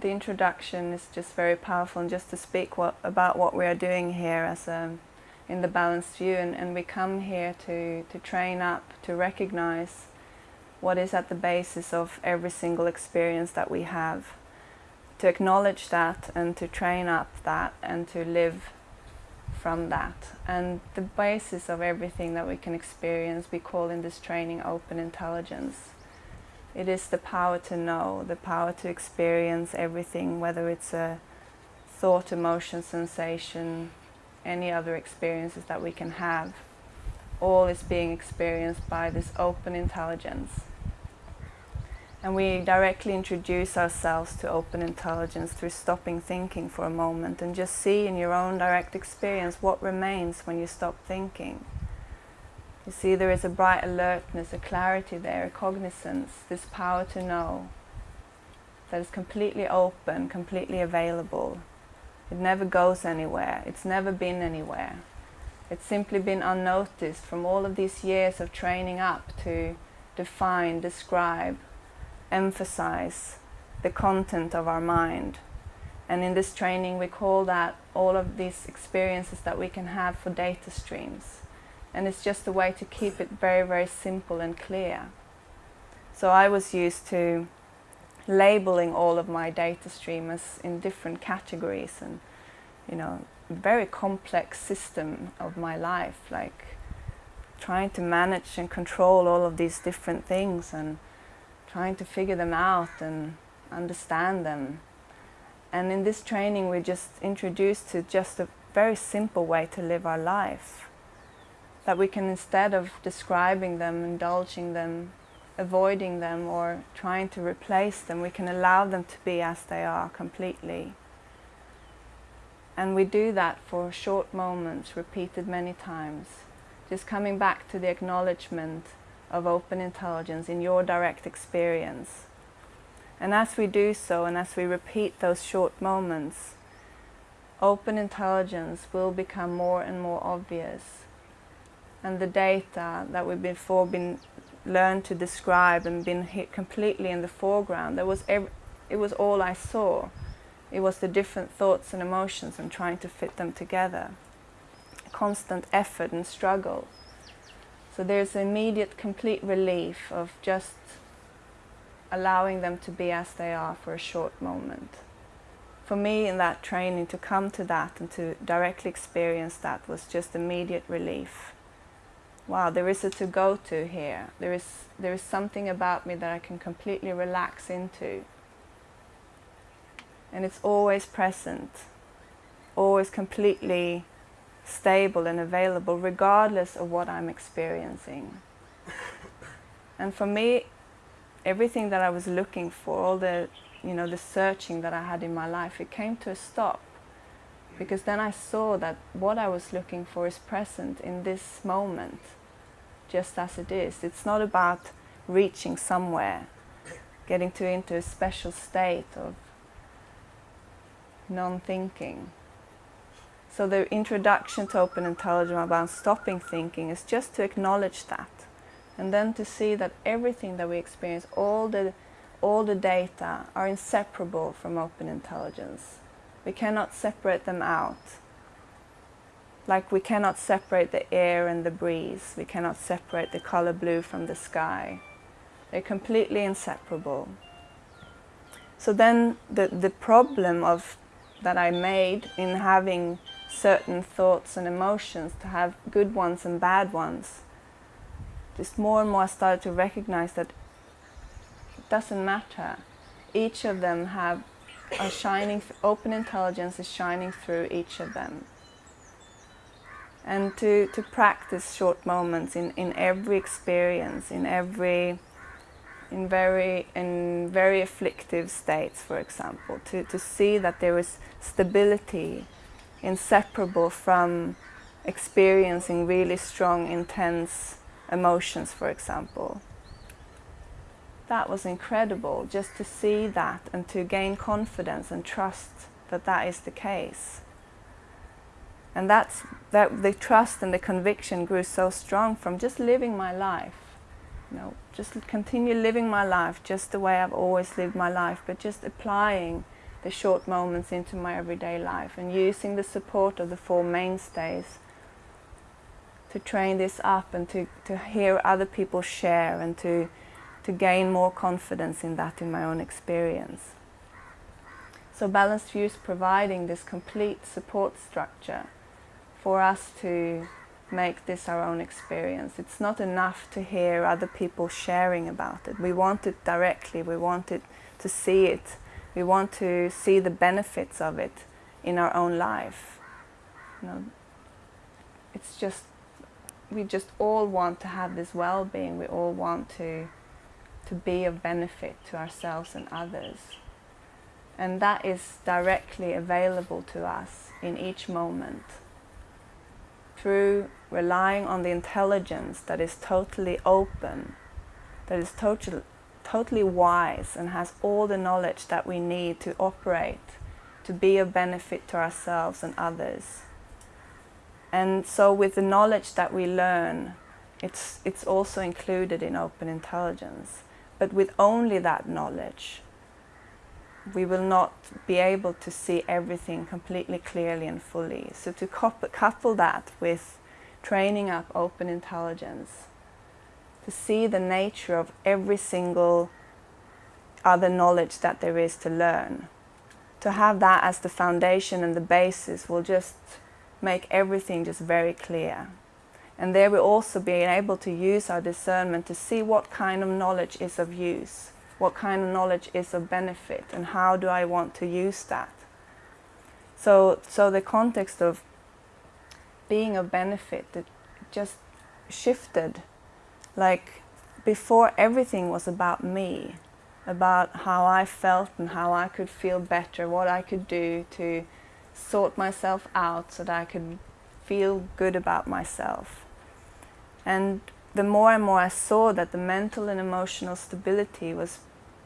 the introduction is just very powerful and just to speak what, about what we are doing here as a, in the balanced view and, and we come here to, to train up, to recognize what is at the basis of every single experience that we have, to acknowledge that and to train up that and to live from that. And the basis of everything that we can experience we call in this training open intelligence. It is the power to know, the power to experience everything, whether it's a thought, emotion, sensation, any other experiences that we can have. All is being experienced by this open intelligence. And we directly introduce ourselves to open intelligence through stopping thinking for a moment and just see in your own direct experience what remains when you stop thinking. You see there is a bright alertness, a clarity there, a cognizance, this power to know that is completely open, completely available. It never goes anywhere, it's never been anywhere. It's simply been unnoticed from all of these years of training up to define, describe, emphasize the content of our mind. And in this training we call that all of these experiences that we can have for data streams and it's just a way to keep it very, very simple and clear. So I was used to labeling all of my data streams in different categories and, you know, very complex system of my life, like trying to manage and control all of these different things and trying to figure them out and understand them. And in this training we're just introduced to just a very simple way to live our life that we can instead of describing them, indulging them, avoiding them or trying to replace them, we can allow them to be as they are completely. And we do that for short moments, repeated many times. Just coming back to the acknowledgement of open intelligence in your direct experience. And as we do so, and as we repeat those short moments, open intelligence will become more and more obvious and the data that we've before been learned to describe and been hit completely in the foreground. There was it was all I saw. It was the different thoughts and emotions and trying to fit them together. Constant effort and struggle. So there's immediate complete relief of just allowing them to be as they are for a short moment. For me in that training to come to that and to directly experience that was just immediate relief wow, there is a to go to here. There is, there is something about me that I can completely relax into. And it's always present, always completely stable and available regardless of what I'm experiencing. And for me, everything that I was looking for, all the, you know, the searching that I had in my life, it came to a stop. Because then I saw that what I was looking for is present in this moment just as it is. It's not about reaching somewhere, getting to into a special state of non-thinking. So the introduction to open intelligence about stopping thinking is just to acknowledge that and then to see that everything that we experience, all the, all the data are inseparable from open intelligence. We cannot separate them out. Like we cannot separate the air and the breeze. We cannot separate the color blue from the sky. They're completely inseparable. So then the, the problem of that I made in having certain thoughts and emotions, to have good ones and bad ones, just more and more I started to recognize that it doesn't matter. Each of them have a shining, open intelligence is shining through each of them and to, to practice short moments in, in every experience, in every in very in very afflictive states, for example, to, to see that there is stability inseparable from experiencing really strong, intense emotions, for example. That was incredible, just to see that and to gain confidence and trust that that is the case. And that's, that the trust and the conviction grew so strong from just living my life. You know, just continue living my life just the way I've always lived my life, but just applying the short moments into my everyday life and using the support of the four mainstays to train this up and to, to hear other people share and to, to gain more confidence in that in my own experience. So Balanced View is providing this complete support structure for us to make this our own experience. It's not enough to hear other people sharing about it. We want it directly, we want it to see it, we want to see the benefits of it in our own life. You know, it's just we just all want to have this well-being. We all want to to be of benefit to ourselves and others. And that is directly available to us in each moment through relying on the intelligence that is totally open, that is totally, totally wise and has all the knowledge that we need to operate, to be of benefit to ourselves and others. And so with the knowledge that we learn, it's, it's also included in open intelligence. But with only that knowledge, we will not be able to see everything completely clearly and fully. So to couple that with training up open intelligence, to see the nature of every single other knowledge that there is to learn, to have that as the foundation and the basis will just make everything just very clear. And there we'll also be able to use our discernment to see what kind of knowledge is of use, what kind of knowledge is of benefit, and how do I want to use that. So, so the context of being of benefit, it just shifted. Like before everything was about me, about how I felt and how I could feel better, what I could do to sort myself out so that I could feel good about myself. And the more and more I saw that the mental and emotional stability was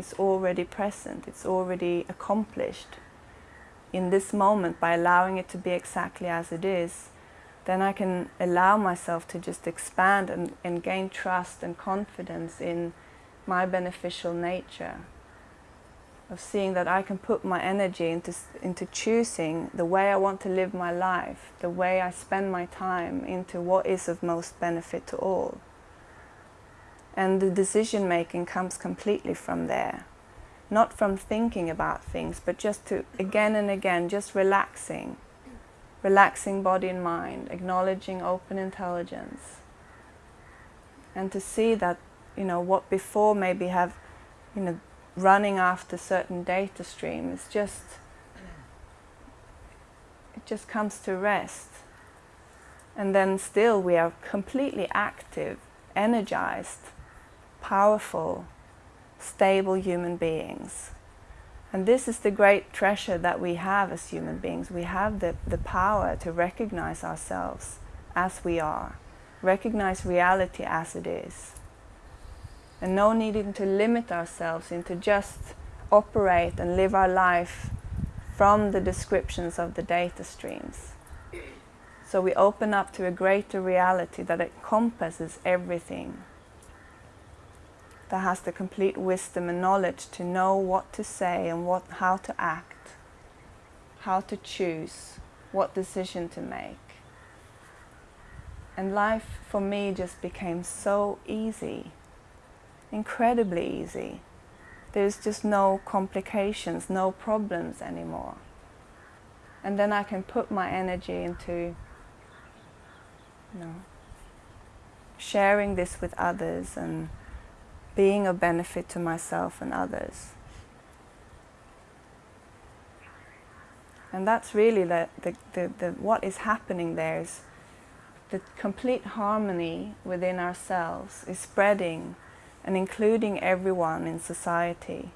is already present, it's already accomplished in this moment by allowing it to be exactly as it is, then I can allow myself to just expand and, and gain trust and confidence in my beneficial nature of seeing that I can put my energy into, into choosing the way I want to live my life, the way I spend my time into what is of most benefit to all. And the decision making comes completely from there. Not from thinking about things, but just to again and again, just relaxing. Relaxing body and mind, acknowledging open intelligence. And to see that, you know, what before maybe have, you know, running after certain data stream streams just it just comes to rest and then still we are completely active energized powerful stable human beings. And this is the great treasure that we have as human beings. We have the, the power to recognize ourselves as we are recognize reality as it is and no needing to limit ourselves into just operate and live our life from the descriptions of the data streams. So we open up to a greater reality that encompasses everything, that has the complete wisdom and knowledge to know what to say and what, how to act, how to choose, what decision to make. And life for me just became so easy incredibly easy. There's just no complications, no problems anymore. And then I can put my energy into you know, sharing this with others and being a benefit to myself and others. And that's really the, the, the, the, what is happening there is the complete harmony within ourselves is spreading and including everyone in society.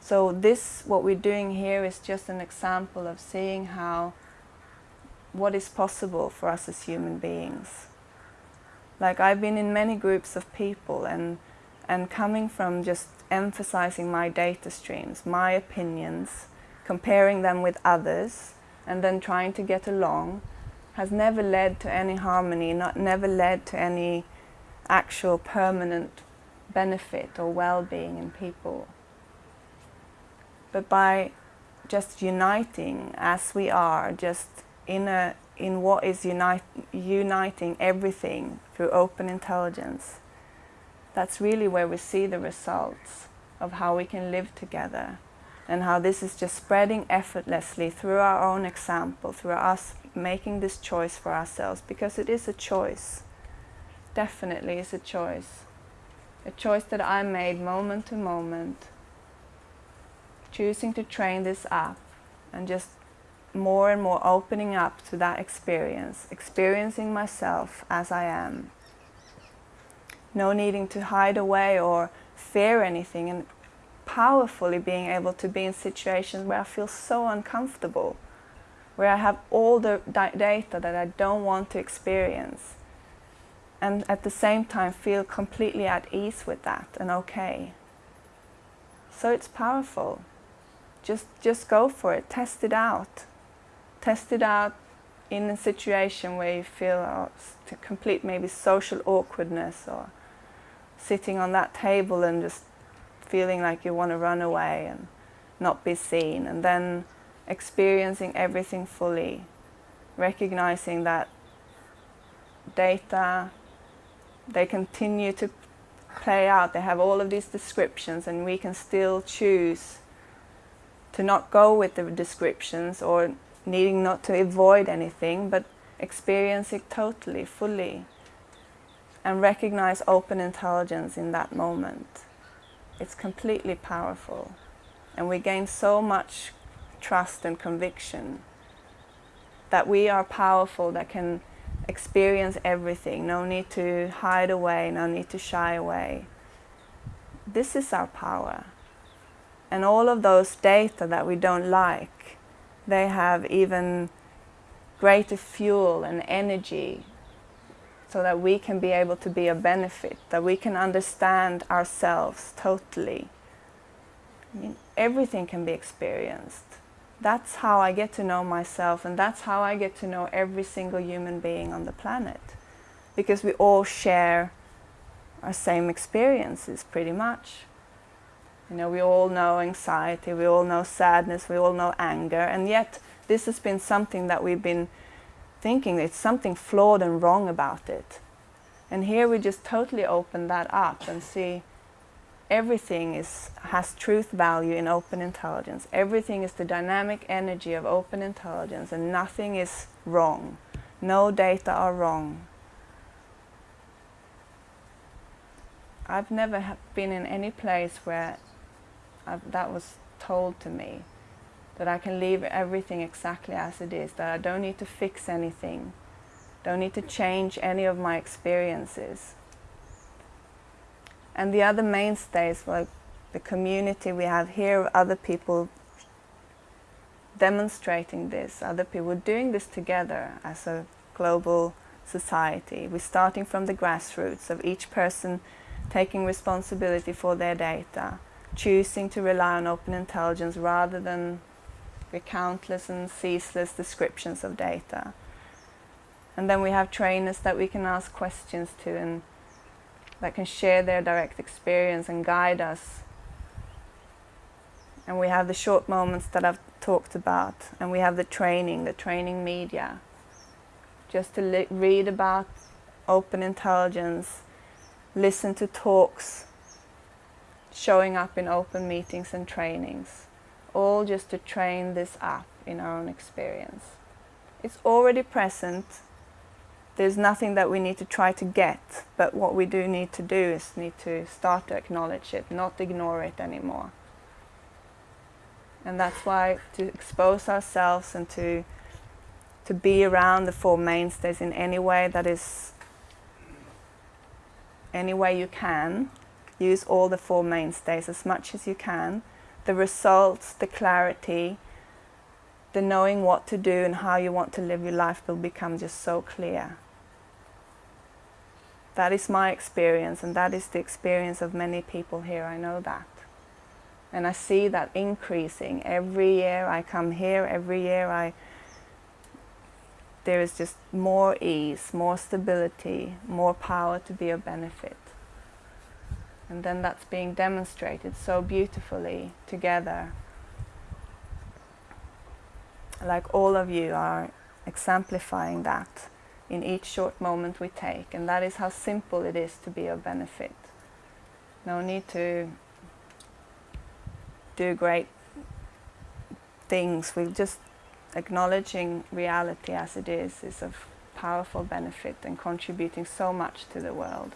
So this, what we're doing here is just an example of seeing how, what is possible for us as human beings. Like I've been in many groups of people and, and coming from just emphasizing my data streams, my opinions, comparing them with others, and then trying to get along, has never led to any harmony, not, never led to any actual permanent benefit or well-being in people. But by just uniting as we are, just in a in what is unite, uniting everything through open intelligence. That's really where we see the results of how we can live together and how this is just spreading effortlessly through our own example, through us making this choice for ourselves, because it is a choice. Definitely is a choice. A choice that I made moment to moment, choosing to train this up and just more and more opening up to that experience, experiencing myself as I am. No needing to hide away or fear anything and powerfully being able to be in situations where I feel so uncomfortable, where I have all the data that I don't want to experience and at the same time feel completely at ease with that and okay. So it's powerful. Just, just go for it, test it out. Test it out in a situation where you feel oh, complete maybe social awkwardness or sitting on that table and just feeling like you want to run away and not be seen and then experiencing everything fully, recognizing that data, they continue to play out, they have all of these descriptions and we can still choose to not go with the descriptions or needing not to avoid anything but experience it totally, fully and recognize open intelligence in that moment. It's completely powerful and we gain so much trust and conviction that we are powerful, that can experience everything, no need to hide away, no need to shy away. This is our power. And all of those data that we don't like, they have even greater fuel and energy so that we can be able to be a benefit, that we can understand ourselves totally. I mean, everything can be experienced. That's how I get to know myself and that's how I get to know every single human being on the planet. Because we all share our same experiences pretty much. You know, we all know anxiety, we all know sadness, we all know anger, and yet this has been something that we've been thinking it's something flawed and wrong about it. And here we just totally open that up and see everything is, has truth value in open intelligence. Everything is the dynamic energy of open intelligence and nothing is wrong. No data are wrong. I've never been in any place where I've, that was told to me that I can leave everything exactly as it is, that I don't need to fix anything, don't need to change any of my experiences. And the other mainstays, like the community we have here, other people demonstrating this, other people doing this together as a global society. We're starting from the grassroots of each person taking responsibility for their data, choosing to rely on open intelligence rather than the countless and ceaseless descriptions of data. And then we have trainers that we can ask questions to and that can share their direct experience and guide us. And we have the short moments that I've talked about, and we have the training, the training media, just to read about open intelligence, listen to talks, showing up in open meetings and trainings, all just to train this up in our own experience. It's already present there's nothing that we need to try to get, but what we do need to do is need to start to acknowledge it, not ignore it anymore. And that's why to expose ourselves and to to be around the four mainstays in any way that is any way you can. Use all the four mainstays as much as you can. The results, the clarity, the knowing what to do and how you want to live your life will become just so clear. That is my experience and that is the experience of many people here, I know that. And I see that increasing. Every year I come here, every year I there is just more ease, more stability, more power to be of benefit. And then that's being demonstrated so beautifully together. like all of you are exemplifying that in each short moment we take and that is how simple it is to be of benefit. No need to do great things. We're just acknowledging reality as it is is of powerful benefit and contributing so much to the world.